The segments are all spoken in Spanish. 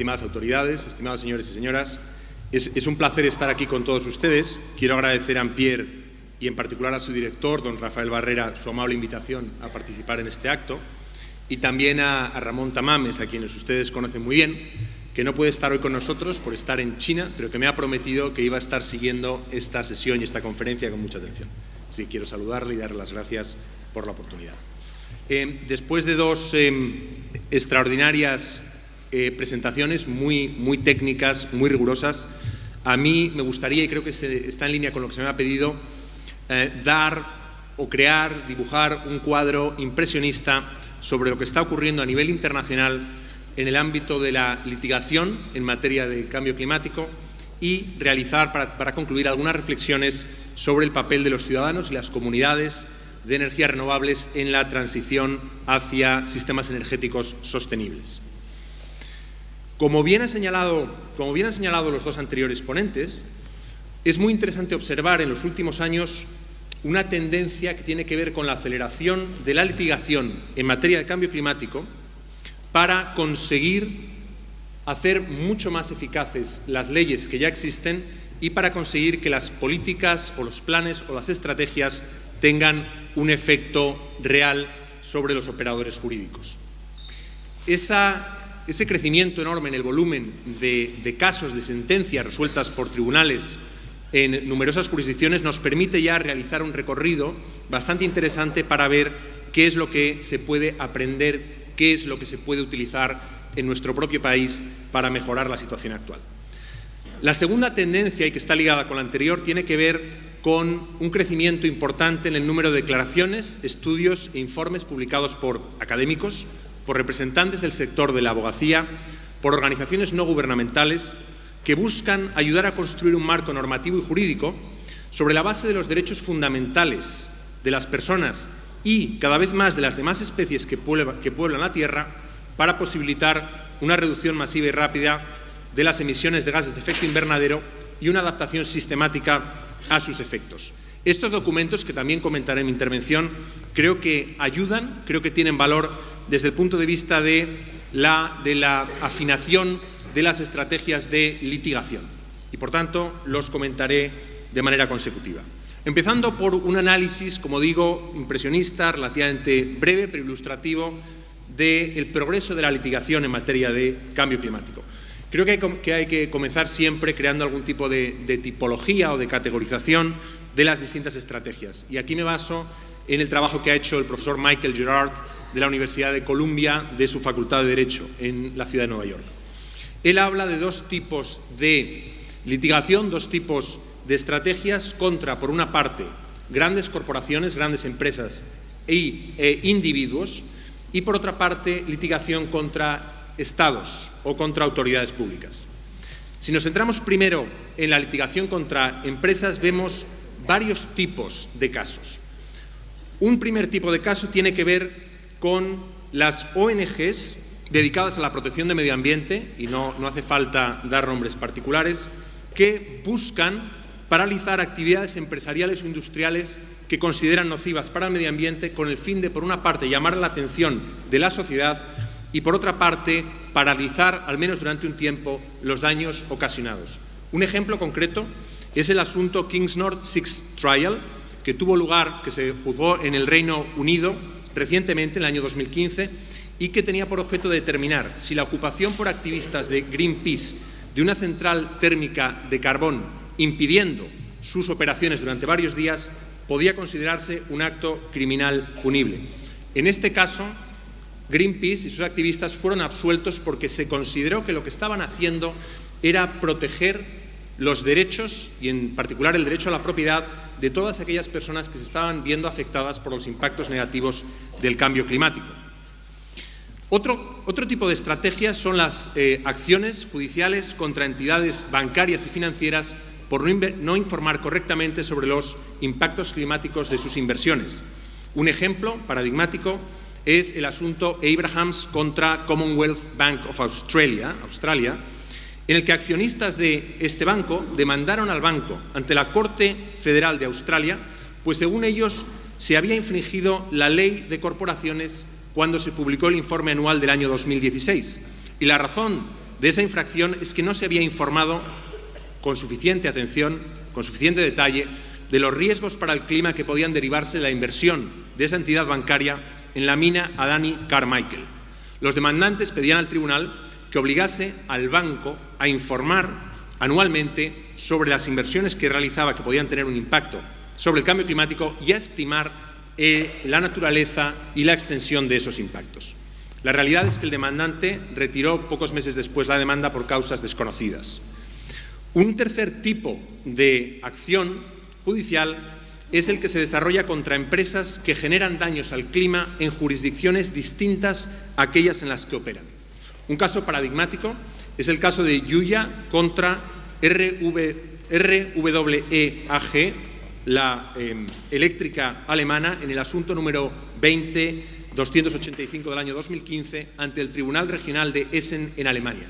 estimadas autoridades, estimados señores y señoras, es, un placer estar aquí con todos ustedes. Quiero agradecer a Pierre y en particular a su director, don Rafael Barrera, su amable invitación a participar en este acto y también a, a Ramón Tamames, a quienes ustedes conocen muy bien, que no puede estar hoy con nosotros por estar en China, pero que me ha prometido que iba a estar siguiendo esta sesión y esta conferencia con mucha atención. Así que quiero saludarle y darle las gracias por la oportunidad. Eh, después de dos eh, extraordinarias eh, presentaciones muy, muy técnicas, muy rigurosas, a mí me gustaría, y creo que está en línea con lo que se me ha pedido, dar o crear, dibujar un cuadro impresionista sobre lo que está ocurriendo a nivel internacional en el ámbito de la litigación en materia de cambio climático y realizar, para, para concluir, algunas reflexiones sobre el papel de los ciudadanos y las comunidades de energías renovables en la transición hacia sistemas energéticos sostenibles. Como bien, han señalado los dos anteriores ponentes, es muy interesante observar en los últimos años una tendencia que tiene que ver con la aceleración de la litigación en materia de cambio climático para conseguir hacer mucho más eficaces las leyes que ya existen y para conseguir que las políticas o los planes o las estrategias tengan un efecto real sobre los operadores jurídicos. Ese crecimiento enorme en el volumen de, casos de sentencias resueltas por tribunales en numerosas jurisdicciones nos permite ya realizar un recorrido bastante interesante para ver qué es lo que se puede aprender, qué es lo que se puede utilizar en nuestro propio país para mejorar la situación actual. La segunda tendencia, y que está ligada con la anterior, tiene que ver con un crecimiento importante en el número de declaraciones, estudios e informes publicados por académicos, por representantes del sector de la abogacía, por organizaciones no gubernamentales que buscan ayudar a construir un marco normativo y jurídico sobre la base de los derechos fundamentales de las personas y cada vez más de las demás especies que pueblan la Tierra para posibilitar una reducción masiva y rápida de las emisiones de gases de efecto invernadero y una adaptación sistemática a sus efectos. Estos documentos, que también comentaré en mi intervención, creo que ayudan, creo que tienen valor desde el punto de vista de la, de afinación de las estrategias de litigación y, por tanto, los comentaré de manera consecutiva. Empezando por un análisis, como digo, impresionista, relativamente breve, pero ilustrativo, del progreso de la litigación en materia de cambio climático. Creo que hay, que comenzar siempre creando algún tipo de, tipología o de categorización de las distintas estrategias. Y aquí me baso en el trabajo que ha hecho el profesor Michael Gerard de la Universidad de Columbia, de su Facultad de Derecho, en la ciudad de Nueva York. Él habla de dos tipos de litigación, dos tipos de estrategias contra, por una parte, grandes corporaciones, grandes empresas e individuos, y por otra parte, litigación contra estados o contra autoridades públicas. Si nos centramos primero en la litigación contra empresas, vemos varios tipos de casos. Un primer tipo de caso tiene que ver con las ONGs dedicadas a la protección del medio ambiente, y no, no hace falta dar nombres particulares, que buscan paralizar actividades empresariales o industriales que consideran nocivas para el medio ambiente con el fin de, por una parte, llamar la atención de la sociedad y, por otra parte, paralizar, al menos durante un tiempo, los daños ocasionados. Un ejemplo concreto es el asunto Kings North Six Trial, que tuvo lugar, que se juzgó en el Reino Unido recientemente, en el año 2015, y que tenía por objeto determinar si la ocupación por activistas de Greenpeace de una central térmica de carbón impidiendo sus operaciones durante varios días podía considerarse un acto criminal punible. En este caso, Greenpeace y sus activistas fueron absueltos porque se consideró que lo que estaban haciendo era proteger los derechos, y en particular el derecho a la propiedad, de todas aquellas personas que se estaban viendo afectadas por los impactos negativos del cambio climático. Otro, otro tipo de estrategias son las eh, acciones judiciales contra entidades bancarias y financieras por no informar correctamente sobre los impactos climáticos de sus inversiones. Un ejemplo paradigmático es el asunto Abrahams contra Commonwealth Bank of Australia, Australia, en el que accionistas de este banco demandaron al banco ante la Corte Federal de Australia, pues según ellos se había infringido la ley de corporaciones cuando se publicó el informe anual del año 2016. Y la razón de esa infracción es que no se había informado con suficiente atención, con suficiente detalle, de los riesgos para el clima que podían derivarse de la inversión de esa entidad bancaria en la mina Adani Carmichael. Los demandantes pedían al tribunal que obligase al banco a informar anualmente sobre las inversiones que realizaba que podían tener un impacto sobre el cambio climático y a estimar eh, la naturaleza y la extensión de esos impactos. La realidad es que el demandante retiró pocos meses después la demanda por causas desconocidas. Un tercer tipo de acción judicial es el que se desarrolla contra empresas que generan daños al clima en jurisdicciones distintas a aquellas en las que operan. Un caso paradigmático es el caso de Yuya contra RW, RWEAG, la em, eléctrica alemana, en el asunto número 20-285 del año 2015 ante el Tribunal Regional de Essen en Alemania.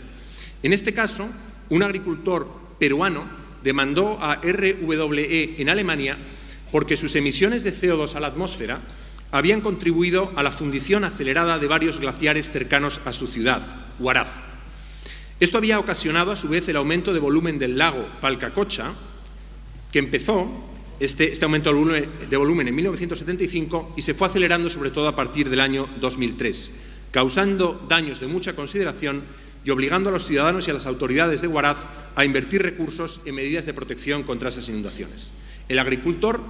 En este caso, un agricultor peruano demandó a RWE en Alemania porque sus emisiones de CO2 a la atmósfera habían contribuido a la fundición acelerada de varios glaciares cercanos a su ciudad, Huaraz. Esto había ocasionado a su vez el aumento de volumen del lago Palcacocha, que empezó este, este aumento de volumen en 1975 y se fue acelerando sobre todo a partir del año 2003, causando daños de mucha consideración y obligando a los ciudadanos y a las autoridades de Huaraz a invertir recursos en medidas de protección contra esas inundaciones. El agricultor,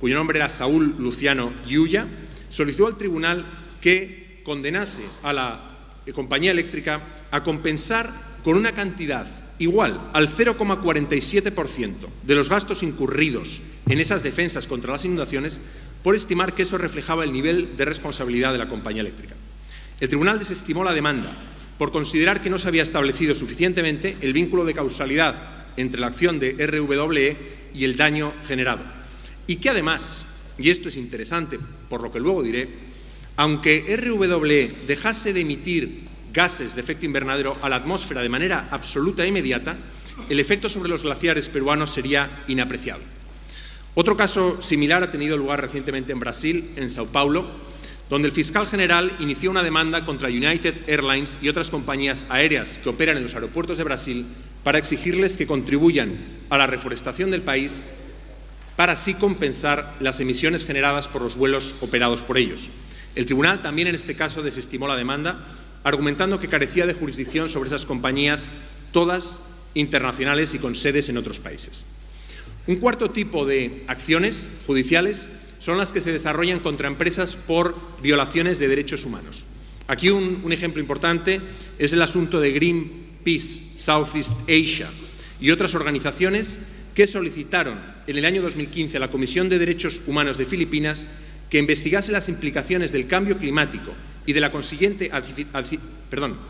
cuyo nombre era Saúl Luciano Yuya, solicitó al tribunal que condenase a la compañía eléctrica a compensar con una cantidad igual al 0,47% de los gastos incurridos en esas defensas contra las inundaciones por estimar que eso reflejaba el nivel de responsabilidad de la compañía eléctrica. El tribunal desestimó la demanda por considerar que no se había establecido suficientemente el vínculo de causalidad entre la acción de RWE y el daño generado. Y que además, y esto es interesante por lo que luego diré, aunque RWE dejase de emitir gases de efecto invernadero a la atmósfera de manera absoluta e inmediata, el efecto sobre los glaciares peruanos sería inapreciable. Otro caso similar ha tenido lugar recientemente en Brasil, en Sao Paulo, donde el fiscal general inició una demanda contra United Airlines y otras compañías aéreas que operan en los aeropuertos de Brasil para exigirles que contribuyan a la reforestación del país para así compensar las emisiones generadas por los vuelos operados por ellos. El tribunal también en este caso desestimó la demanda, argumentando que carecía de jurisdicción sobre esas compañías, todas internacionales y con sedes en otros países. Un cuarto tipo de acciones judiciales son las que se desarrollan contra empresas por violaciones de derechos humanos. Aquí un, ejemplo importante es el asunto de Greenpeace Southeast Asia y otras organizaciones que solicitaron en el año 2015 a la Comisión de Derechos Humanos de Filipinas que investigase las implicaciones del cambio climático y de la consiguiente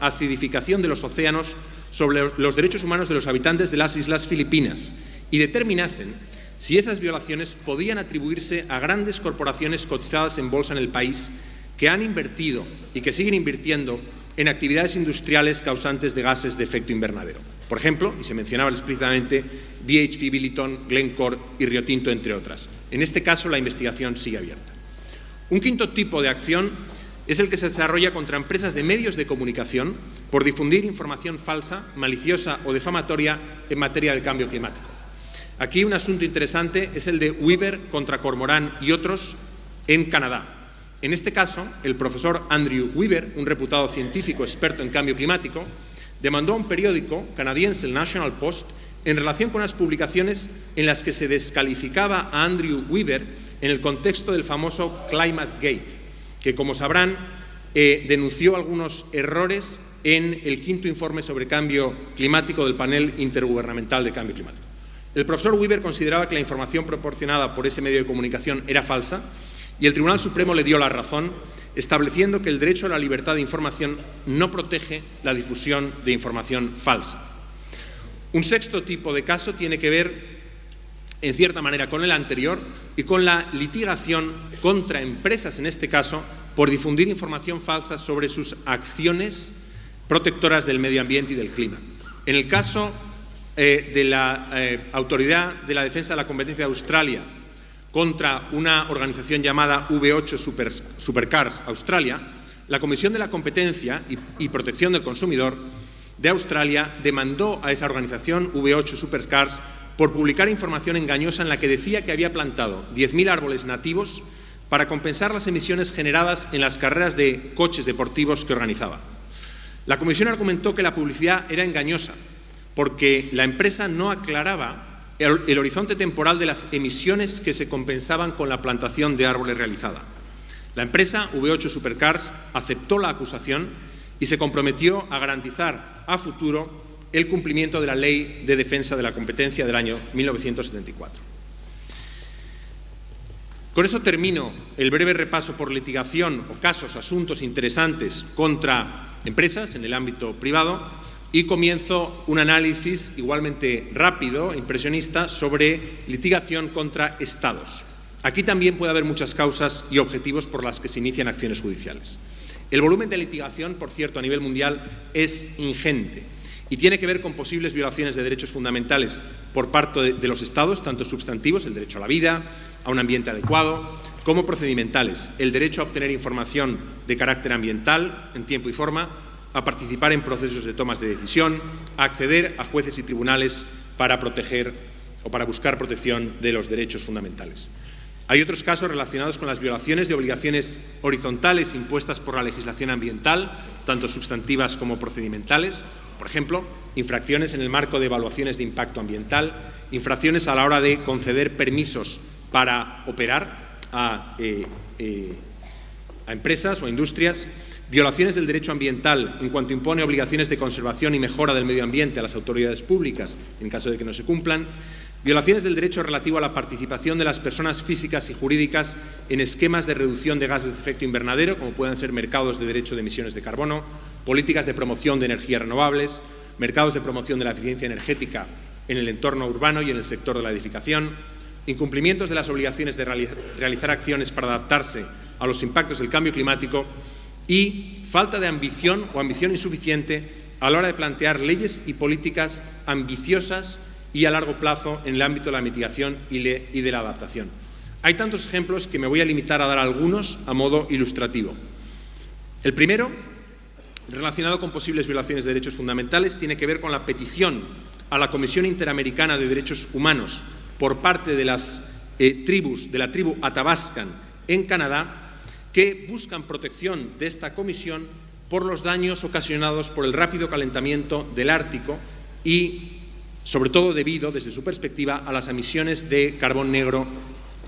acidificación de los océanos sobre los derechos humanos de los habitantes de las islas filipinas y determinasen si esas violaciones podían atribuirse a grandes corporaciones cotizadas en bolsa en el país que han invertido y que siguen invirtiendo en actividades industriales causantes de gases de efecto invernadero. Por ejemplo, y se mencionaba explícitamente, BHP Billiton, Glencore y Rio Tinto, entre otras. En este caso, la investigación sigue abierta. Un quinto tipo de acción es el que se desarrolla contra empresas de medios de comunicación por difundir información falsa, maliciosa o defamatoria en materia de cambio climático. Aquí un asunto interesante es el de Weaver contra Cormorán y otros en Canadá. En este caso, el profesor Andrew Weaver, un reputado científico experto en cambio climático, demandó a un periódico canadiense, el National Post, en relación con unas publicaciones en las que se descalificaba a Andrew Weaver en el contexto del famoso Climate Gate, que, como sabrán, eh, denunció algunos errores en el quinto informe sobre cambio climático del panel intergubernamental de cambio climático. El profesor Weaver consideraba que la información proporcionada por ese medio de comunicación era falsa y el Tribunal Supremo le dio la razón, estableciendo que el derecho a la libertad de información no protege la difusión de información falsa. Un sexto tipo de caso tiene que ver en cierta manera con el anterior y con la litigación contra empresas, en este caso, por difundir información falsa sobre sus acciones protectoras del medio ambiente y del clima. En el caso eh, de la eh, Autoridad de la Defensa de la Competencia de Australia contra una organización llamada V8 Supercars Australia, la Comisión de la Competencia y Protección del Consumidor de Australia demandó a esa organización, V8 Supercars, por publicar información engañosa en la que decía que había plantado 10.000 árboles nativos para compensar las emisiones generadas en las carreras de coches deportivos que organizaba. La Comisión argumentó que la publicidad era engañosa porque la empresa no aclaraba el, horizonte temporal de las emisiones que se compensaban con la plantación de árboles realizada. La empresa V8 Supercars aceptó la acusación y se comprometió a garantizar a futuro el cumplimiento de la Ley de Defensa de la Competencia del año 1974. Con esto termino el breve repaso por litigación o casos, asuntos interesantes contra empresas en el ámbito privado y comienzo un análisis igualmente rápido, impresionista, sobre litigación contra Estados. Aquí también puede haber muchas causas y objetivos por las que se inician acciones judiciales. El volumen de litigación, por cierto, a nivel mundial es ingente y tiene que ver con posibles violaciones de derechos fundamentales por parte de, los Estados, tanto sustantivos, el derecho a la vida, a un ambiente adecuado, como procedimentales, el derecho a obtener información de carácter ambiental en tiempo y forma, a participar en procesos de tomas de decisión, a acceder a jueces y tribunales para proteger o para buscar protección de los derechos fundamentales. Hay otros casos relacionados con las violaciones de obligaciones horizontales impuestas por la legislación ambiental, tanto sustantivas como procedimentales, por ejemplo, infracciones en el marco de evaluaciones de impacto ambiental, infracciones a la hora de conceder permisos para operar a, eh, eh, a empresas o industrias, violaciones del derecho ambiental en cuanto impone obligaciones de conservación y mejora del medio ambiente a las autoridades públicas en caso de que no se cumplan, Violaciones del derecho relativo a la participación de las personas físicas y jurídicas en esquemas de reducción de gases de efecto invernadero, como puedan ser mercados de derecho de emisiones de carbono, políticas de promoción de energías renovables, mercados de promoción de la eficiencia energética en el entorno urbano y en el sector de la edificación, incumplimientos de las obligaciones de realizar acciones para adaptarse a los impactos del cambio climático y falta de ambición o ambición insuficiente a la hora de plantear leyes y políticas ambiciosas y a largo plazo en el ámbito de la mitigación y de la adaptación. Hay tantos ejemplos que me voy a limitar a dar algunos a modo ilustrativo. El primero, relacionado con posibles violaciones de derechos fundamentales, tiene que ver con la petición a la Comisión Interamericana de Derechos Humanos por parte de las eh, tribus, de la tribu Athabascan en Canadá, que buscan protección de esta comisión por los daños ocasionados por el rápido calentamiento del Ártico y sobre todo debido, desde su perspectiva, a las emisiones de carbón negro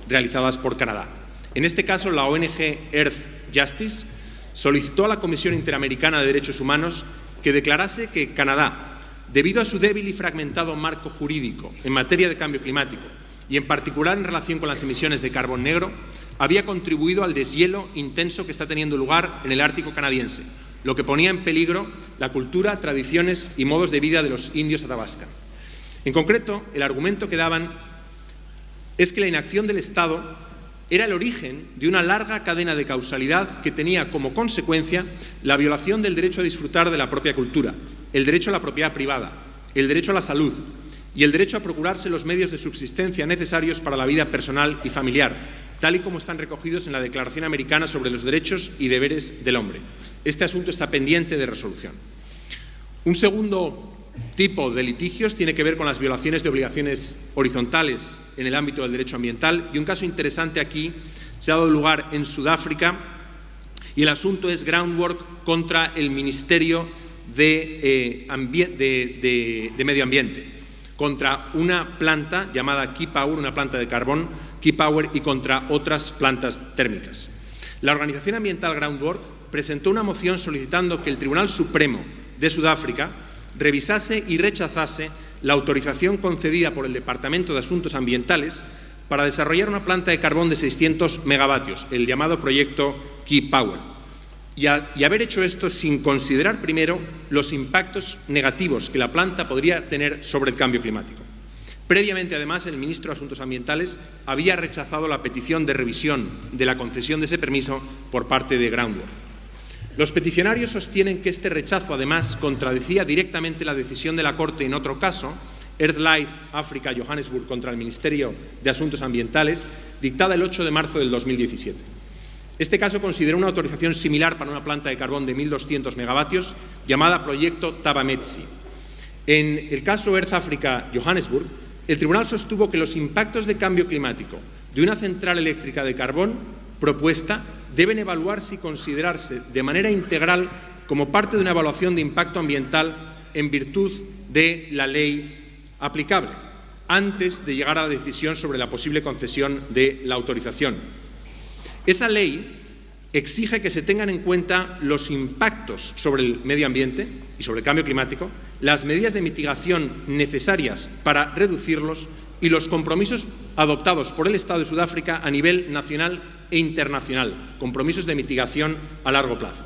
realizadas por Canadá. En este caso, la ONG Earth Justice solicitó a la Comisión Interamericana de Derechos Humanos que declarase que Canadá, debido a su débil y fragmentado marco jurídico en materia de cambio climático y en particular en relación con las emisiones de carbón negro, había contribuido al deshielo intenso que está teniendo lugar en el Ártico canadiense, lo que ponía en peligro la cultura, tradiciones y modos de vida de los indios Athabasca. En concreto, el argumento que daban es que la inacción del Estado era el origen de una larga cadena de causalidad que tenía como consecuencia la violación del derecho a disfrutar de la propia cultura, el derecho a la propiedad privada, el derecho a la salud y el derecho a procurarse los medios de subsistencia necesarios para la vida personal y familiar, tal y como están recogidos en la Declaración Americana sobre los Derechos y Deberes del Hombre. Este asunto está pendiente de resolución. Un segundo tipo de litigios tiene que ver con las violaciones de obligaciones horizontales en el ámbito del derecho ambiental y un caso interesante aquí se ha dado lugar en Sudáfrica y el asunto es groundwork contra el Ministerio de, eh, de, Medio Ambiente, contra una planta llamada Key Power, una planta de carbón, Key Power, y contra otras plantas térmicas. La organización ambiental Groundwork presentó una moción solicitando que el Tribunal Supremo de Sudáfrica revisase y rechazase la autorización concedida por el Departamento de Asuntos Ambientales para desarrollar una planta de carbón de 600 megavatios, el llamado proyecto Key Power, y, haber hecho esto sin considerar primero los impactos negativos que la planta podría tener sobre el cambio climático. Previamente, además, el ministro de Asuntos Ambientales había rechazado la petición de revisión de la concesión de ese permiso por parte de Groundwork. Los peticionarios sostienen que este rechazo, además, contradecía directamente la decisión de la Corte en otro caso, EarthLife África Johannesburg contra el Ministerio de Asuntos Ambientales, dictada el 8 de marzo del 2017. Este caso considera una autorización similar para una planta de carbón de 1.200 megavatios llamada Proyecto Tabametsi. En el caso Earth Africa Johannesburg, el tribunal sostuvo que los impactos de cambio climático de una central eléctrica de carbón propuesta deben evaluarse y considerarse de manera integral como parte de una evaluación de impacto ambiental en virtud de la ley aplicable, antes de llegar a la decisión sobre la posible concesión de la autorización. Esa ley exige que se tengan en cuenta los impactos sobre el medio ambiente y sobre el cambio climático, las medidas de mitigación necesarias para reducirlos y los compromisos adoptados por el Estado de Sudáfrica a nivel nacional e internacional, compromisos de mitigación a largo plazo.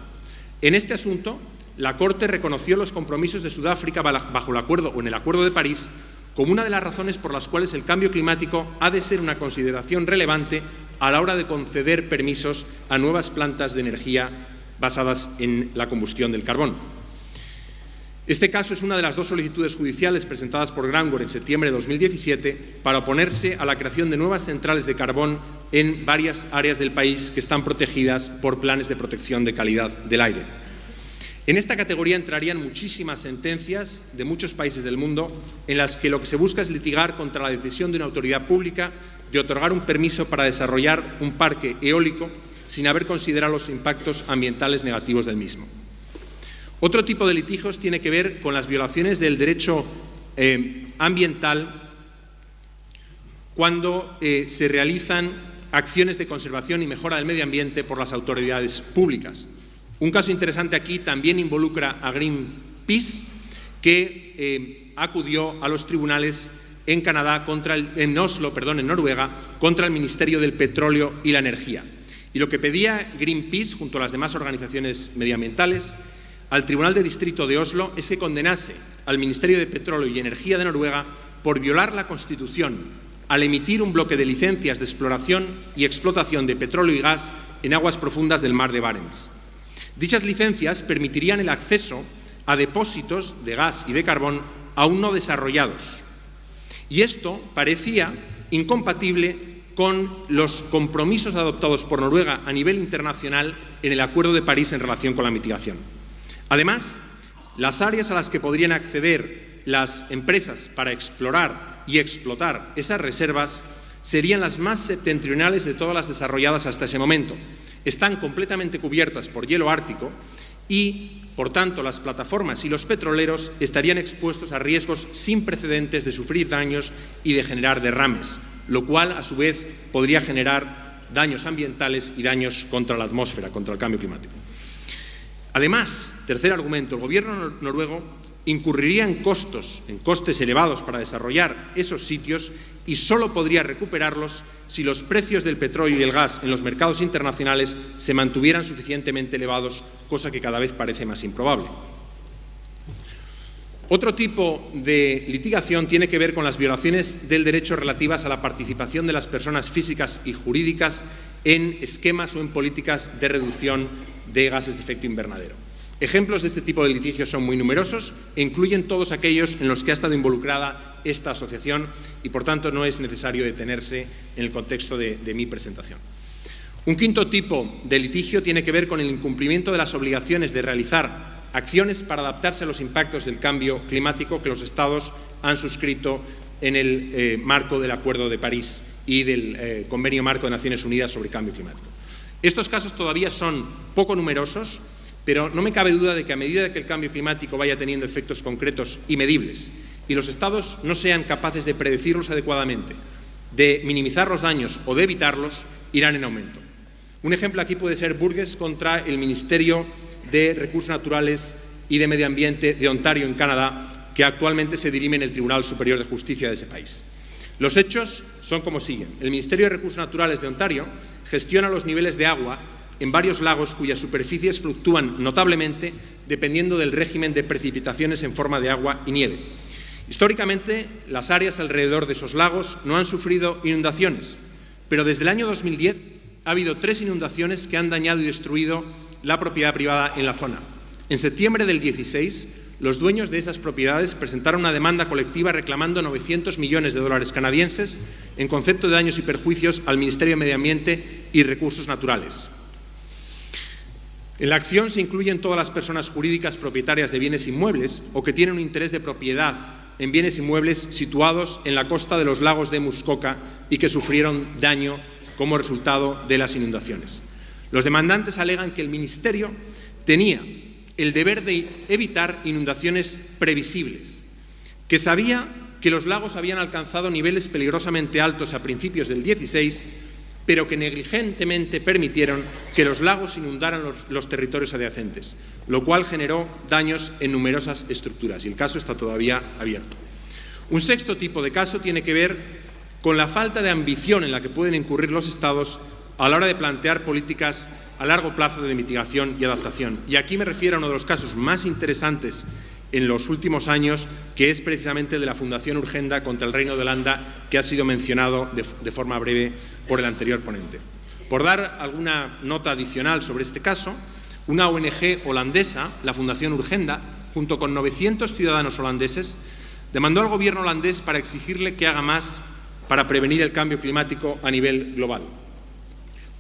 En este asunto, la Corte reconoció los compromisos de Sudáfrica bajo el acuerdo o en el Acuerdo de París como una de las razones por las cuales el cambio climático ha de ser una consideración relevante a la hora de conceder permisos a nuevas plantas de energía basadas en la combustión del carbón. Este caso es una de las dos solicitudes judiciales presentadas por Granware en septiembre de 2017 para oponerse a la creación de nuevas centrales de carbón en varias áreas del país que están protegidas por planes de protección de calidad del aire. En esta categoría entrarían muchísimas sentencias de muchos países del mundo en las que lo que se busca es litigar contra la decisión de una autoridad pública de otorgar un permiso para desarrollar un parque eólico sin haber considerado los impactos ambientales negativos del mismo. Otro tipo de litigios tiene que ver con las violaciones del derecho eh, ambiental cuando eh, se realizan acciones de conservación y mejora del medio ambiente por las autoridades públicas. Un caso interesante aquí también involucra a Greenpeace, que eh, acudió a los tribunales en Canadá, contra el, en Oslo, perdón, en Noruega, contra el Ministerio del Petróleo y la Energía. Y lo que pedía Greenpeace, junto a las demás organizaciones medioambientales, al Tribunal de Distrito de Oslo es que condenase al Ministerio de Petróleo y Energía de Noruega por violar la Constitución al emitir un bloque de licencias de exploración y explotación de petróleo y gas en aguas profundas del mar de Barents. Dichas licencias permitirían el acceso a depósitos de gas y de carbón aún no desarrollados, y esto parecía incompatible con los compromisos adoptados por Noruega a nivel internacional en el Acuerdo de París en relación con la mitigación. Además, las áreas a las que podrían acceder las empresas para explorar y explotar esas reservas serían las más septentrionales de todas las desarrolladas hasta ese momento. Están completamente cubiertas por hielo ártico y por tanto, las plataformas y los petroleros estarían expuestos a riesgos sin precedentes de sufrir daños y de generar derrames, lo cual, a su vez, podría generar daños ambientales y daños contra la atmósfera, contra el cambio climático. Además, tercer argumento, el gobierno noruego incurriría en costos, en costes elevados para desarrollar esos sitios y solo podría recuperarlos si los precios del petróleo y el gas en los mercados internacionales se mantuvieran suficientemente elevados, cosa que cada vez parece más improbable. Otro tipo de litigación tiene que ver con las violaciones del derecho relativas a la participación de las personas físicas y jurídicas en esquemas o en políticas de reducción de gases de efecto invernadero. Ejemplos de este tipo de litigios son muy numerosos e incluyen todos aquellos en los que ha estado involucrada esta asociación y, por tanto, no es necesario detenerse en el contexto de, mi presentación. Un quinto tipo de litigio tiene que ver con el incumplimiento de las obligaciones de realizar acciones para adaptarse a los impactos del cambio climático que los Estados han suscrito en el eh, marco del Acuerdo de París y del eh, Convenio Marco de Naciones Unidas sobre Cambio Climático. Estos casos todavía son poco numerosos, pero no me cabe duda de que a medida que el cambio climático vaya teniendo efectos concretos y medibles y los Estados no sean capaces de predecirlos adecuadamente, de minimizar los daños o de evitarlos, irán en aumento. Un ejemplo aquí puede ser Burgess contra el Ministerio de Recursos Naturales y de Medio Ambiente de Ontario, en Canadá, que actualmente se dirime en el Tribunal Superior de Justicia de ese país. Los hechos son como siguen. El Ministerio de Recursos Naturales de Ontario gestiona los niveles de agua en varios lagos cuyas superficies fluctúan notablemente dependiendo del régimen de precipitaciones en forma de agua y nieve. Históricamente, las áreas alrededor de esos lagos no han sufrido inundaciones, pero desde el año 2010 ha habido tres inundaciones que han dañado y destruido la propiedad privada en la zona. En septiembre del 16, los dueños de esas propiedades presentaron una demanda colectiva reclamando 900 millones de dólares canadienses en concepto de daños y perjuicios al Ministerio de Medio Ambiente y Recursos Naturales. En la acción se incluyen todas las personas jurídicas propietarias de bienes inmuebles o que tienen un interés de propiedad en bienes inmuebles situados en la costa de los lagos de Muskoka y que sufrieron daño como resultado de las inundaciones. Los demandantes alegan que el Ministerio tenía el deber de evitar inundaciones previsibles, que sabía que los lagos habían alcanzado niveles peligrosamente altos a principios del 16 pero que negligentemente permitieron que los lagos inundaran los, territorios adyacentes, lo cual generó daños en numerosas estructuras y el caso está todavía abierto. Un sexto tipo de caso tiene que ver con la falta de ambición en la que pueden incurrir los Estados a la hora de plantear políticas a largo plazo de mitigación y adaptación. Y aquí me refiero a uno de los casos más interesantes en los últimos años, que es precisamente de la Fundación Urgenda contra el Reino de Holanda, que ha sido mencionado de, forma breve por el anterior ponente. Por dar alguna nota adicional sobre este caso, una ONG holandesa, la Fundación Urgenda, junto con 900 ciudadanos holandeses, demandó al gobierno holandés para exigirle que haga más para prevenir el cambio climático a nivel global.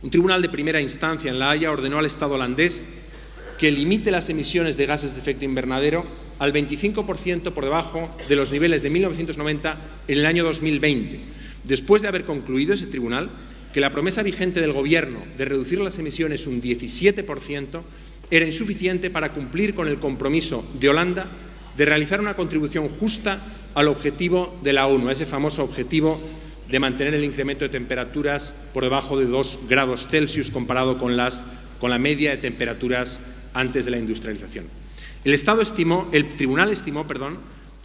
Un tribunal de primera instancia en La Haya ordenó al Estado holandés que limite las emisiones de gases de efecto invernadero al 25% por debajo de los niveles de 1990 en el año 2020, después de haber concluido ese tribunal que la promesa vigente del Gobierno de reducir las emisiones un 17% era insuficiente para cumplir con el compromiso de Holanda de realizar una contribución justa al objetivo de la ONU, ese famoso objetivo de mantener el incremento de temperaturas por debajo de 2 grados Celsius comparado con, las, con la media de temperaturas antes de la industrialización. El, Estado estimó, el Tribunal estimó perdón,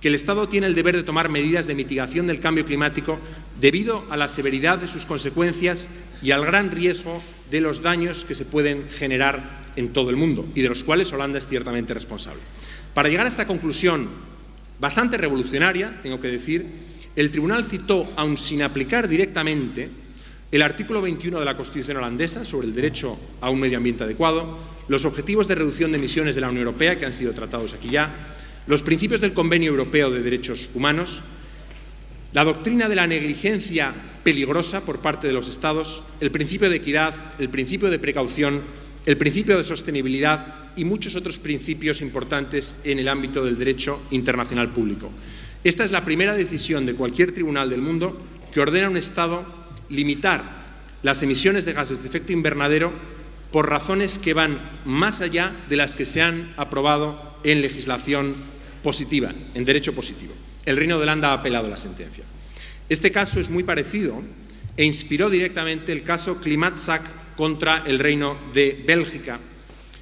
que el Estado tiene el deber de tomar medidas de mitigación del cambio climático debido a la severidad de sus consecuencias y al gran riesgo de los daños que se pueden generar en todo el mundo y de los cuales Holanda es ciertamente responsable. Para llegar a esta conclusión bastante revolucionaria, tengo que decir, el Tribunal citó, aun sin aplicar directamente, el artículo 21 de la Constitución holandesa sobre el derecho a un medio ambiente adecuado, los objetivos de reducción de emisiones de la Unión Europea, que han sido tratados aquí ya, los principios del Convenio Europeo de Derechos Humanos, la doctrina de la negligencia peligrosa por parte de los Estados, el principio de equidad, el principio de precaución, el principio de sostenibilidad y muchos otros principios importantes en el ámbito del derecho internacional público. Esta es la primera decisión de cualquier tribunal del mundo que ordena a un Estado limitar las emisiones de gases de efecto invernadero por razones que van más allá de las que se han aprobado en legislación positiva, en derecho positivo. El Reino de Holanda ha apelado la sentencia. Este caso es muy parecido e inspiró directamente el caso Klimatzak contra el Reino de Bélgica,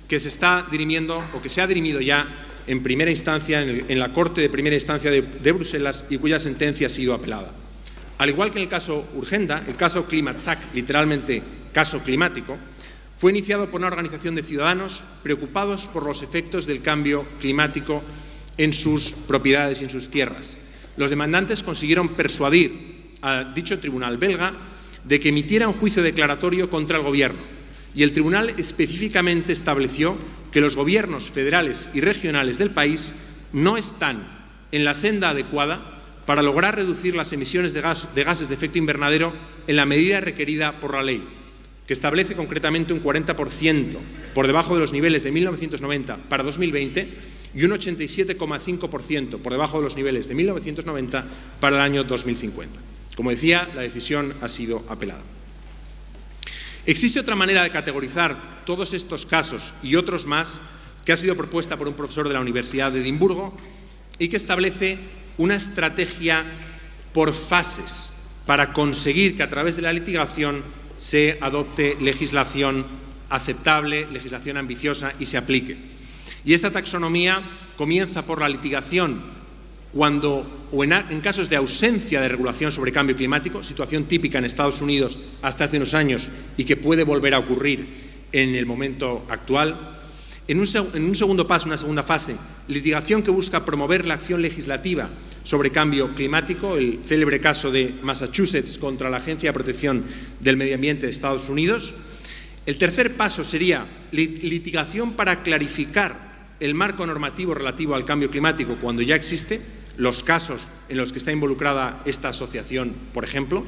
que se está dirimiendo o que se ha dirimido ya en primera instancia en, la Corte de Primera Instancia de, de, Bruselas y cuya sentencia ha sido apelada. Al igual que en el caso Urgenda, el caso Klimatzak, literalmente caso climático, fue iniciado por una organización de ciudadanos preocupados por los efectos del cambio climático en sus propiedades y en sus tierras. Los demandantes consiguieron persuadir a dicho tribunal belga de que emitiera un juicio declaratorio contra el Gobierno y el tribunal específicamente estableció que los gobiernos federales y regionales del país no están en la senda adecuada para lograr reducir las emisiones de, de gases de efecto invernadero en la medida requerida por la ley que establece concretamente un 40% por debajo de los niveles de 1990 para 2020 y un 87,5% por debajo de los niveles de 1990 para el año 2050. Como decía, la decisión ha sido apelada. Existe otra manera de categorizar todos estos casos y otros más que ha sido propuesta por un profesor de la Universidad de Edimburgo y que establece una estrategia por fases para conseguir que a través de la litigación se adopte legislación aceptable, legislación ambiciosa y se aplique. Y esta taxonomía comienza por la litigación cuando, o en, casos de ausencia de regulación sobre cambio climático, situación típica en Estados Unidos hasta hace unos años y que puede volver a ocurrir en el momento actual. En un, en un segundo paso, una segunda fase, litigación que busca promover la acción legislativa sobre cambio climático, el célebre caso de Massachusetts contra la Agencia de Protección del Medio Ambiente de Estados Unidos. El tercer paso sería litigación para clarificar el marco normativo relativo al cambio climático cuando ya existe, los casos en los que está involucrada esta asociación, por ejemplo,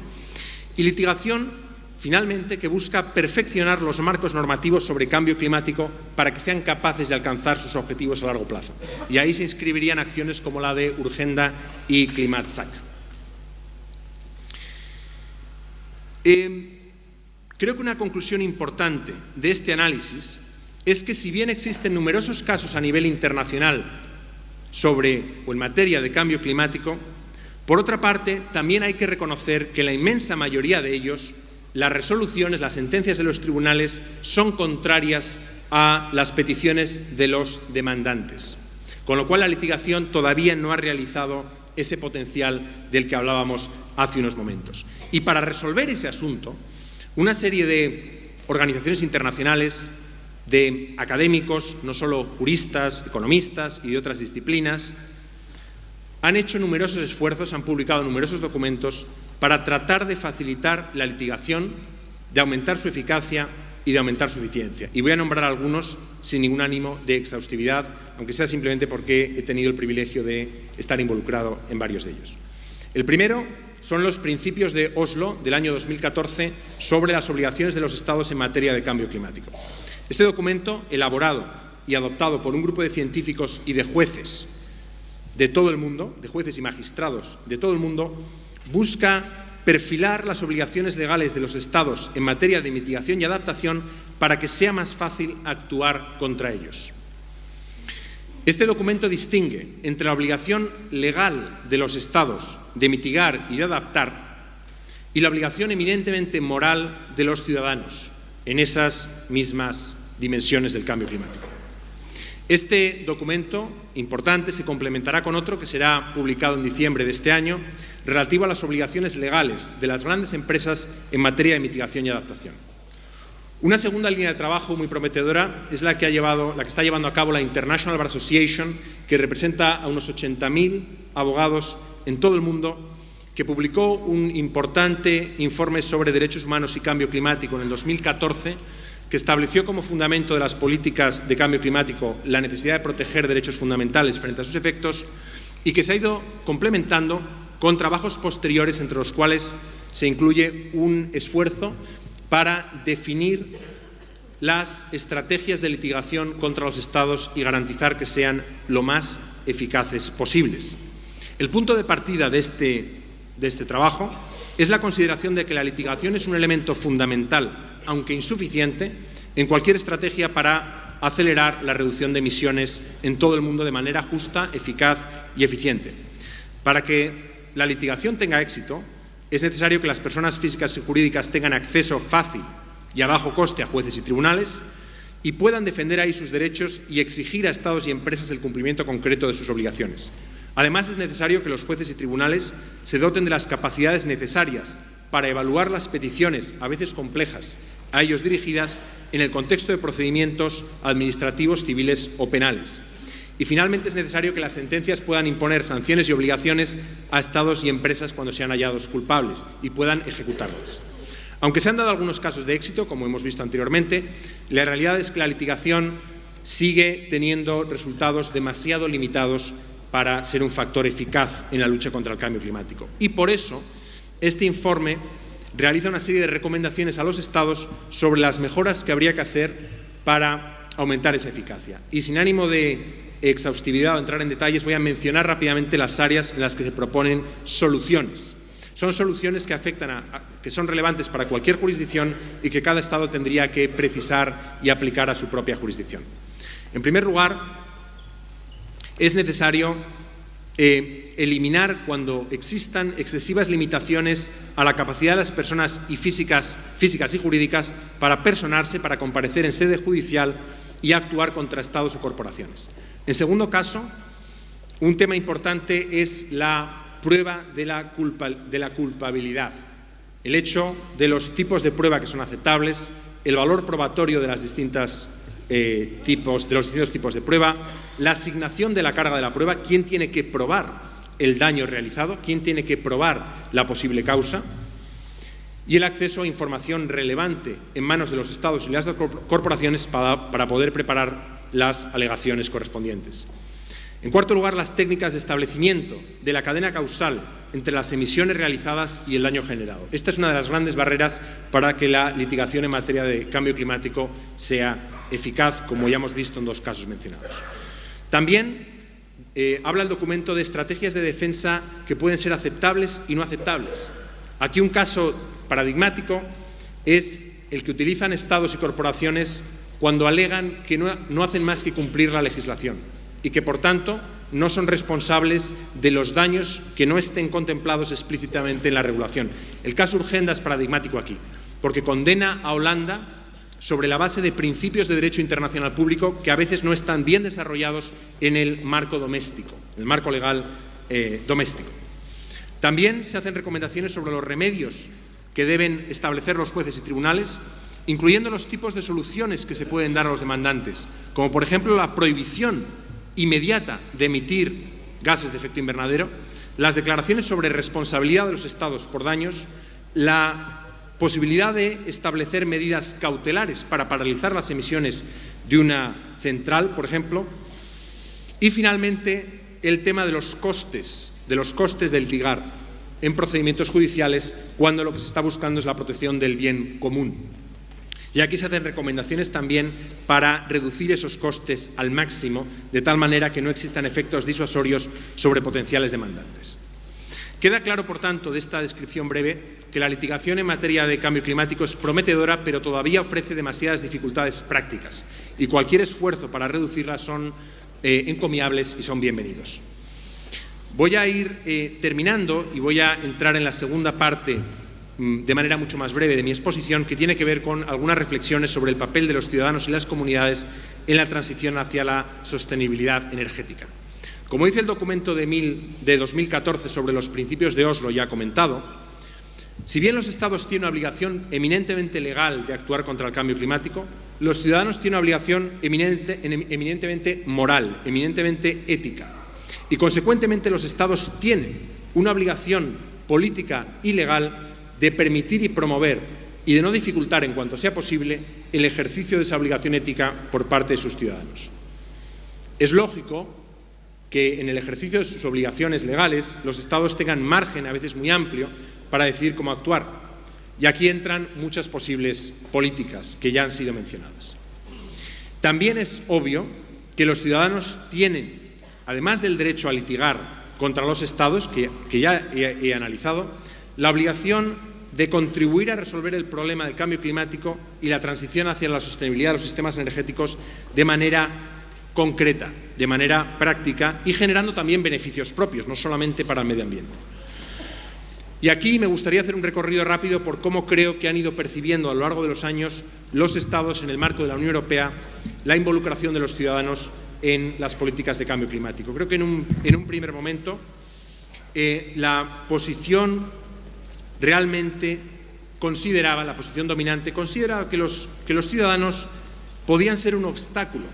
y litigación finalmente, que busca perfeccionar los marcos normativos sobre cambio climático para que sean capaces de alcanzar sus objetivos a largo plazo. Y ahí se inscribirían acciones como la de Urgenda y Climatsac. Eh, creo que una conclusión importante de este análisis es que si bien existen numerosos casos a nivel internacional sobre o en materia de cambio climático, por otra parte, también hay que reconocer que la inmensa mayoría de ellos las resoluciones, las sentencias de los tribunales son contrarias a las peticiones de los demandantes, con lo cual la litigación todavía no ha realizado ese potencial del que hablábamos hace unos momentos. Y para resolver ese asunto, una serie de organizaciones internacionales, de académicos, no solo juristas, economistas y de otras disciplinas, han hecho numerosos esfuerzos, han publicado numerosos documentos para tratar de facilitar la litigación, de aumentar su eficacia y de aumentar su eficiencia. Y voy a nombrar algunos sin ningún ánimo de exhaustividad, aunque sea simplemente porque he tenido el privilegio de estar involucrado en varios de ellos. El primero son los principios de Oslo del año 2014 sobre las obligaciones de los Estados en materia de cambio climático. Este documento, elaborado y adoptado por un grupo de científicos y de jueces de todo el mundo, de jueces y magistrados de todo el mundo, busca perfilar las obligaciones legales de los Estados en materia de mitigación y adaptación para que sea más fácil actuar contra ellos. Este documento distingue entre la obligación legal de los Estados de mitigar y de adaptar y la obligación eminentemente moral de los ciudadanos en esas mismas dimensiones del cambio climático. Este documento importante se complementará con otro que será publicado en diciembre de este año relativo a las obligaciones legales de las grandes empresas en materia de mitigación y adaptación. Una segunda línea de trabajo muy prometedora es la que, ha llevado, la que está llevando a cabo la International Bar Association, que representa a unos 80.000 abogados en todo el mundo, que publicó un importante informe sobre derechos humanos y cambio climático en el 2014, que estableció como fundamento de las políticas de cambio climático la necesidad de proteger derechos fundamentales frente a sus efectos y que se ha ido complementando con trabajos posteriores entre los cuales se incluye un esfuerzo para definir las estrategias de litigación contra los Estados y garantizar que sean lo más eficaces posibles. El punto de partida de este, de este trabajo es la consideración de que la litigación es un elemento fundamental, aunque insuficiente, en cualquier estrategia para acelerar la reducción de emisiones en todo el mundo de manera justa, eficaz y eficiente. Para que la litigación tenga éxito, es necesario que las personas físicas y jurídicas tengan acceso fácil y a bajo coste a jueces y tribunales y puedan defender ahí sus derechos y exigir a Estados y empresas el cumplimiento concreto de sus obligaciones. Además, es necesario que los jueces y tribunales se doten de las capacidades necesarias para evaluar las peticiones, a veces complejas, a ellos dirigidas en el contexto de procedimientos administrativos, civiles o penales. Y finalmente es necesario que las sentencias puedan imponer sanciones y obligaciones a Estados y empresas cuando sean hallados culpables y puedan ejecutarlas. Aunque se han dado algunos casos de éxito, como hemos visto anteriormente, la realidad es que la litigación sigue teniendo resultados demasiado limitados para ser un factor eficaz en la lucha contra el cambio climático. Y por eso, este informe realiza una serie de recomendaciones a los Estados sobre las mejoras que habría que hacer para aumentar esa eficacia. Y sin ánimo de exhaustividad o entrar en detalles, voy a mencionar rápidamente las áreas en las que se proponen soluciones. Son soluciones que afectan a, que son relevantes para cualquier jurisdicción y que cada Estado tendría que precisar y aplicar a su propia jurisdicción. En primer lugar, es necesario eh, eliminar cuando existan excesivas limitaciones a la capacidad de las personas y físicas, físicas y jurídicas para personarse, para comparecer en sede judicial y actuar contra estados o corporaciones. En segundo caso, un tema importante es la prueba de la, culpabilidad, el hecho de los tipos de prueba que son aceptables, el valor probatorio de, las distintas, eh, tipos, de los distintos tipos de prueba, la asignación de la carga de la prueba, quién tiene que probar el daño realizado, quién tiene que probar la posible causa, y el acceso a información relevante en manos de los Estados y las corporaciones para poder preparar las alegaciones correspondientes. En cuarto lugar, las técnicas de establecimiento de la cadena causal entre las emisiones realizadas y el daño generado. Esta es una de las grandes barreras para que la litigación en materia de cambio climático sea eficaz, como ya hemos visto en dos casos mencionados. También eh, habla el documento de estrategias de defensa que pueden ser aceptables y no aceptables. Aquí un caso paradigmático es el que utilizan estados y corporaciones cuando alegan que no hacen más que cumplir la legislación y que, por tanto, no son responsables de los daños que no estén contemplados explícitamente en la regulación. El caso Urgenda es paradigmático aquí, porque condena a Holanda sobre la base de principios de derecho internacional público que a veces no están bien desarrollados en el marco doméstico, el marco legal eh, doméstico. También se hacen recomendaciones sobre los remedios que deben establecer los jueces y tribunales, incluyendo los tipos de soluciones que se pueden dar a los demandantes, como por ejemplo la prohibición inmediata de emitir gases de efecto invernadero, las declaraciones sobre responsabilidad de los Estados por daños, la posibilidad de establecer medidas cautelares para paralizar las emisiones de una central, por ejemplo, y finalmente el tema de los costes, de los costes del litigar en procedimientos judiciales cuando lo que se está buscando es la protección del bien común. Y aquí se hacen recomendaciones también para reducir esos costes al máximo, de tal manera que no existan efectos disuasorios sobre potenciales demandantes. Queda claro, por tanto, de esta descripción breve, que la litigación en materia de cambio climático es prometedora, pero todavía ofrece demasiadas dificultades prácticas y cualquier esfuerzo para reducirlas son eh, encomiables y son bienvenidos. Voy a ir eh, terminando y voy a entrar en la segunda parte Mm, de manera mucho más breve de mi exposición, que tiene que ver con algunas reflexiones sobre el papel de los ciudadanos y las comunidades en la transición hacia la sostenibilidad energética. Como dice el documento de, 2014 sobre los principios de Oslo ya comentado, si bien los Estados tienen una obligación eminentemente legal de actuar contra el cambio climático, los ciudadanos tienen una obligación eminentemente moral, eminentemente ética. Y, consecuentemente, los Estados tienen una obligación política y legal de permitir y promover y de no dificultar en cuanto sea posible el ejercicio de esa obligación ética por parte de sus ciudadanos. Es lógico que en el ejercicio de sus obligaciones legales los Estados tengan margen, a veces muy amplio, para decidir cómo actuar. Y aquí entran muchas posibles políticas que ya han sido mencionadas. También es obvio que los ciudadanos tienen, además del derecho a litigar contra los Estados, que, ya he analizado, la obligación de contribuir a resolver el problema del cambio climático y la transición hacia la sostenibilidad de los sistemas energéticos de manera concreta, de manera práctica y generando también beneficios propios, no solamente para el medio ambiente. Y aquí me gustaría hacer un recorrido rápido por cómo creo que han ido percibiendo a lo largo de los años los Estados en el marco de la Unión Europea la involucración de los ciudadanos en las políticas de cambio climático. Creo que en un, primer momento eh, la posición realmente consideraba, la posición dominante, consideraba que los, que los ciudadanos podían ser un obstáculo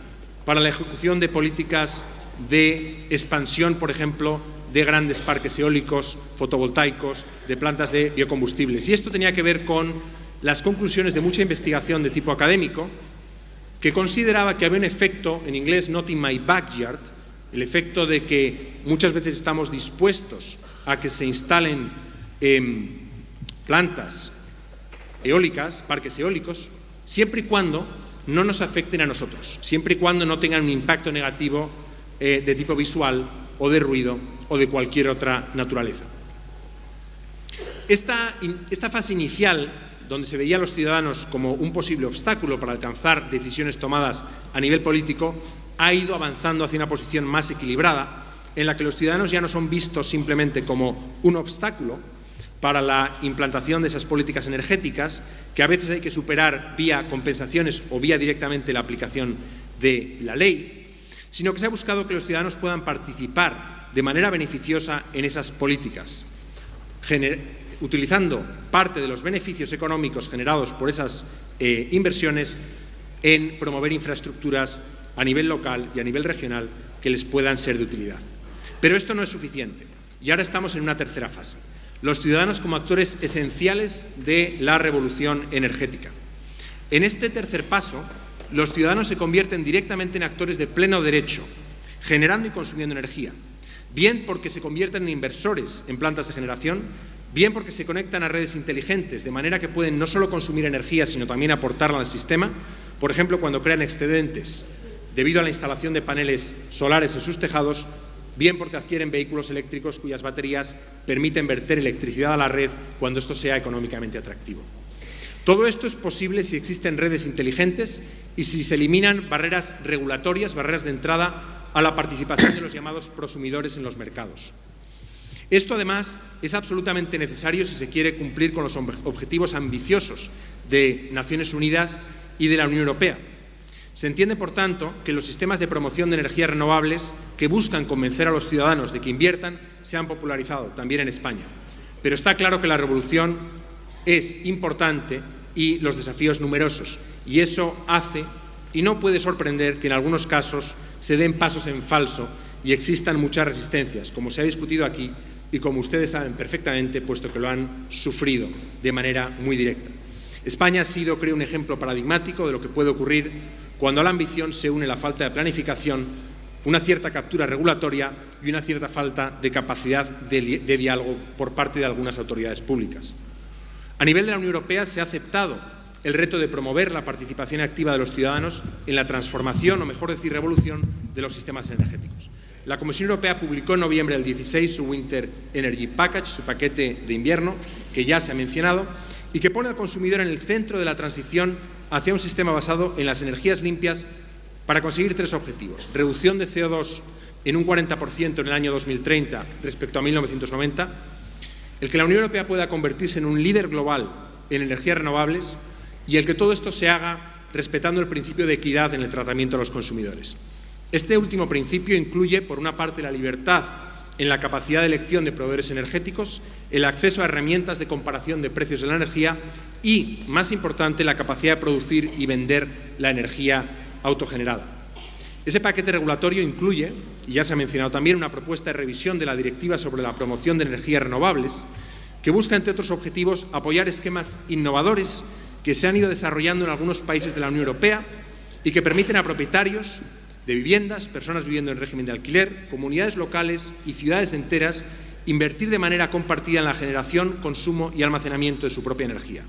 para la ejecución de políticas de expansión, por ejemplo, de grandes parques eólicos, fotovoltaicos, de plantas de biocombustibles. Y esto tenía que ver con las conclusiones de mucha investigación de tipo académico, que consideraba que había un efecto, en inglés, not in my backyard, el efecto de que muchas veces estamos dispuestos a que se instalen eh, plantas eólicas, parques eólicos, siempre y cuando no nos afecten a nosotros, siempre y cuando no tengan un impacto negativo eh, de tipo visual o de ruido o de cualquier otra naturaleza. Esta, esta fase inicial, donde se veía a los ciudadanos como un posible obstáculo para alcanzar decisiones tomadas a nivel político, ha ido avanzando hacia una posición más equilibrada, en la que los ciudadanos ya no son vistos simplemente como un obstáculo, para la implantación de esas políticas energéticas, que a veces hay que superar vía compensaciones o vía directamente la aplicación de la ley, sino que se ha buscado que los ciudadanos puedan participar de manera beneficiosa en esas políticas, utilizando parte de los beneficios económicos generados por esas eh, inversiones en promover infraestructuras a nivel local y a nivel regional que les puedan ser de utilidad. Pero esto no es suficiente y ahora estamos en una tercera fase los ciudadanos como actores esenciales de la revolución energética. En este tercer paso, los ciudadanos se convierten directamente en actores de pleno derecho, generando y consumiendo energía, bien porque se convierten en inversores en plantas de generación, bien porque se conectan a redes inteligentes, de manera que pueden no solo consumir energía, sino también aportarla al sistema, por ejemplo, cuando crean excedentes debido a la instalación de paneles solares en sus tejados, bien porque adquieren vehículos eléctricos cuyas baterías permiten verter electricidad a la red cuando esto sea económicamente atractivo. Todo esto es posible si existen redes inteligentes y si se eliminan barreras regulatorias, barreras de entrada a la participación de los llamados prosumidores en los mercados. Esto, además, es absolutamente necesario si se quiere cumplir con los objetivos ambiciosos de Naciones Unidas y de la Unión Europea. Se entiende, por tanto, que los sistemas de promoción de energías renovables que buscan convencer a los ciudadanos de que inviertan se han popularizado también en España. Pero está claro que la revolución es importante y los desafíos numerosos. Y eso hace, y no puede sorprender, que en algunos casos se den pasos en falso y existan muchas resistencias, como se ha discutido aquí y como ustedes saben perfectamente, puesto que lo han sufrido de manera muy directa. España ha sido, creo, un ejemplo paradigmático de lo que puede ocurrir cuando a la ambición se une la falta de planificación, una cierta captura regulatoria y una cierta falta de capacidad de, diálogo por parte de algunas autoridades públicas. A nivel de la Unión Europea se ha aceptado el reto de promover la participación activa de los ciudadanos en la transformación, o mejor decir, revolución, de los sistemas energéticos. La Comisión Europea publicó en noviembre del 16 su Winter Energy Package, su paquete de invierno, que ya se ha mencionado, y que pone al consumidor en el centro de la transición hacia un sistema basado en las energías limpias para conseguir tres objetivos. Reducción de CO2 en un 40% en el año 2030 respecto a 1990, el que la Unión Europea pueda convertirse en un líder global en energías renovables y el que todo esto se haga respetando el principio de equidad en el tratamiento de los consumidores. Este último principio incluye, por una parte, la libertad en la capacidad de elección de proveedores energéticos, el acceso a herramientas de comparación de precios de la energía y, más importante, la capacidad de producir y vender la energía autogenerada. Ese paquete regulatorio incluye, y ya se ha mencionado también, una propuesta de revisión de la Directiva sobre la promoción de energías renovables, que busca, entre otros objetivos, apoyar esquemas innovadores que se han ido desarrollando en algunos países de la Unión Europea y que permiten a propietarios de viviendas, personas viviendo en régimen de alquiler, comunidades locales y ciudades enteras invertir de manera compartida en la generación, consumo y almacenamiento de su propia energía.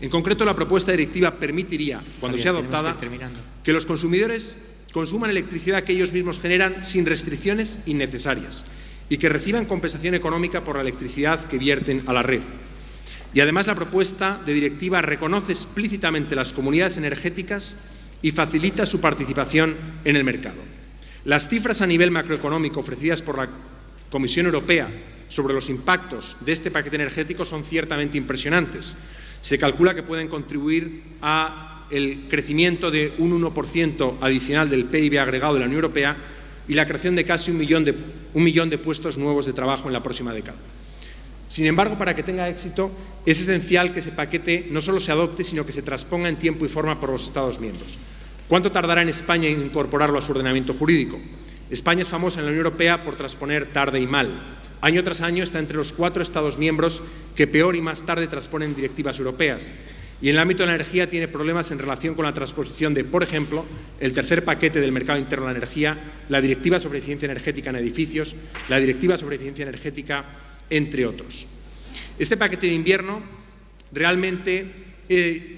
En concreto, la propuesta directiva permitiría, cuando sea adoptada, que los consumidores consuman electricidad que ellos mismos generan sin restricciones innecesarias y que reciban compensación económica por la electricidad que vierten a la red. Y además la propuesta de directiva reconoce explícitamente las comunidades energéticas y facilita su participación en el mercado. Las cifras a nivel macroeconómico ofrecidas por la Comisión Europea sobre los impactos de este paquete energético son ciertamente impresionantes. Se calcula que pueden contribuir a el crecimiento de un 1% adicional del PIB agregado de la Unión Europea y la creación de casi un millón de, un millón de puestos nuevos de trabajo en la próxima década. Sin embargo, para que tenga éxito, es esencial que ese paquete no solo se adopte, sino que se transponga en tiempo y forma por los Estados miembros. ¿Cuánto tardará en España en incorporarlo a su ordenamiento jurídico? España es famosa en la Unión Europea por transponer tarde y mal. Año tras año está entre los cuatro Estados miembros que peor y más tarde transponen directivas europeas. Y en el ámbito de la energía tiene problemas en relación con la transposición de, por ejemplo, el tercer paquete del mercado interno de la energía, la Directiva sobre eficiencia energética en edificios, la Directiva sobre eficiencia energética, entre otros. Este paquete de invierno realmente eh,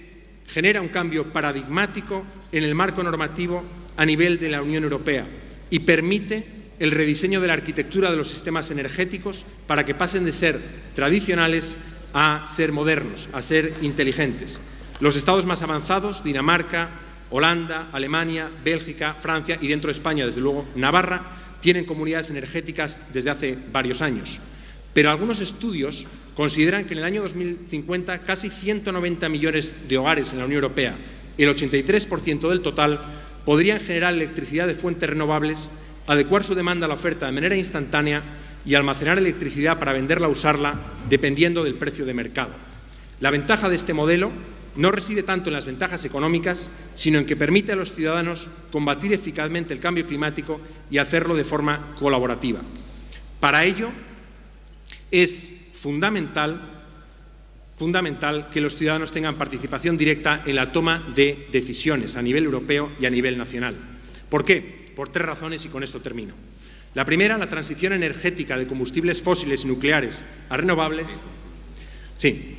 genera un cambio paradigmático en el marco normativo a nivel de la Unión Europea y permite el rediseño de la arquitectura de los sistemas energéticos para que pasen de ser tradicionales a ser modernos, a ser inteligentes. Los estados más avanzados, Dinamarca, Holanda, Alemania, Bélgica, Francia y dentro de España, desde luego, Navarra, tienen comunidades energéticas desde hace varios años. Pero algunos estudios consideran que en el año 2050 casi 190 millones de hogares en la Unión Europea, el 83% del total, podrían generar electricidad de fuentes renovables, adecuar su demanda a la oferta de manera instantánea y almacenar electricidad para venderla o usarla dependiendo del precio de mercado. La ventaja de este modelo no reside tanto en las ventajas económicas, sino en que permite a los ciudadanos combatir eficazmente el cambio climático y hacerlo de forma colaborativa. Para ello, es fundamental, fundamental que los ciudadanos tengan participación directa en la toma de decisiones a nivel europeo y a nivel nacional. ¿Por qué? Por tres razones y con esto termino. La primera, la transición energética de combustibles fósiles y nucleares a renovables. Sí,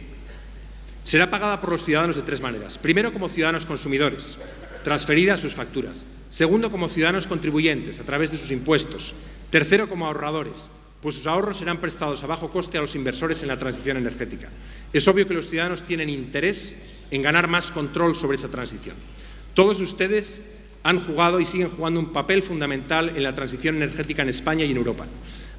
será pagada por los ciudadanos de tres maneras. Primero, como ciudadanos consumidores, transferidas sus facturas. Segundo, como ciudadanos contribuyentes, a través de sus impuestos. Tercero, como ahorradores, pues sus ahorros serán prestados a bajo coste a los inversores en la transición energética. Es obvio que los ciudadanos tienen interés en ganar más control sobre esa transición. Todos ustedes han jugado y siguen jugando un papel fundamental en la transición energética en España y en Europa.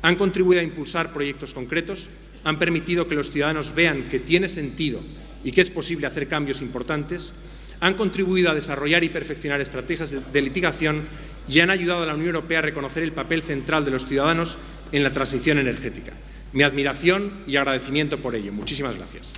Han contribuido a impulsar proyectos concretos, han permitido que los ciudadanos vean que tiene sentido y que es posible hacer cambios importantes, han contribuido a desarrollar y perfeccionar estrategias de litigación y han ayudado a la Unión Europea a reconocer el papel central de los ciudadanos en la transición energética. Mi admiración y agradecimiento por ello. Muchísimas gracias.